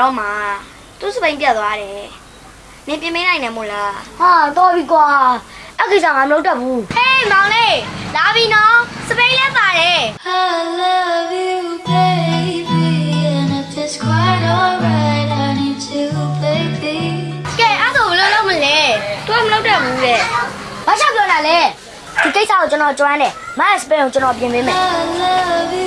တော့မှသူစပိန်ပြတ်သွားတယ်နင်ပြင်မနိုင်တယ်မို့လားဟာတော်ပြီကွာအဲ့ကိစ္စငါမလုပ်တတ်ဘူးဟေးမောင်လေးလာပြီနော်စပိန်လည်းပါတယ် I love you, baby, and if it's quite alright, I need to, baby. ကဲအဲ့ဒါဘယ်လိုလုပ်မလဲသူကမလုပ်တတ်ဘူးတဲ့ဘာချက်ပြောတာလဲဒီကိစ္စကိုကျွန်တော်ကျွမ်းတယ်မတ်စပင်ကိုကျွန်တော်ပြင်ပေးမယ် I love you,